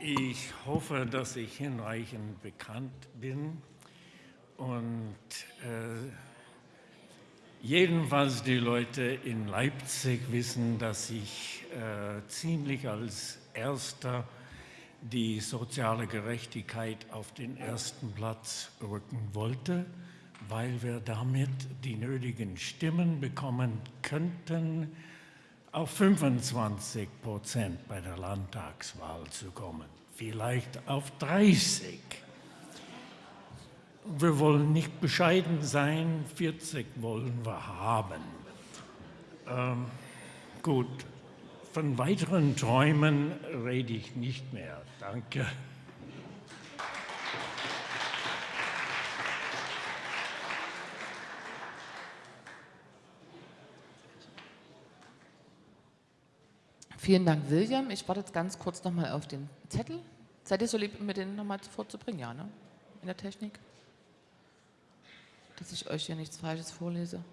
Ich hoffe, dass ich hinreichend bekannt bin und äh, jedenfalls die Leute in Leipzig wissen, dass ich äh, ziemlich als Erster die soziale Gerechtigkeit auf den ersten Platz rücken wollte, weil wir damit die nötigen Stimmen bekommen könnten, auf 25 Prozent bei der Landtagswahl zu kommen, vielleicht auf 30. Wir wollen nicht bescheiden sein, 40% wollen wir haben. Ähm, gut, von weiteren Träumen rede ich nicht mehr. Danke. Vielen Dank, William. Ich warte jetzt ganz kurz nochmal auf den Zettel. Seid ihr so lieb, mir den nochmal vorzubringen? Ja, ne? In der Technik? Dass ich euch hier nichts Falsches vorlese.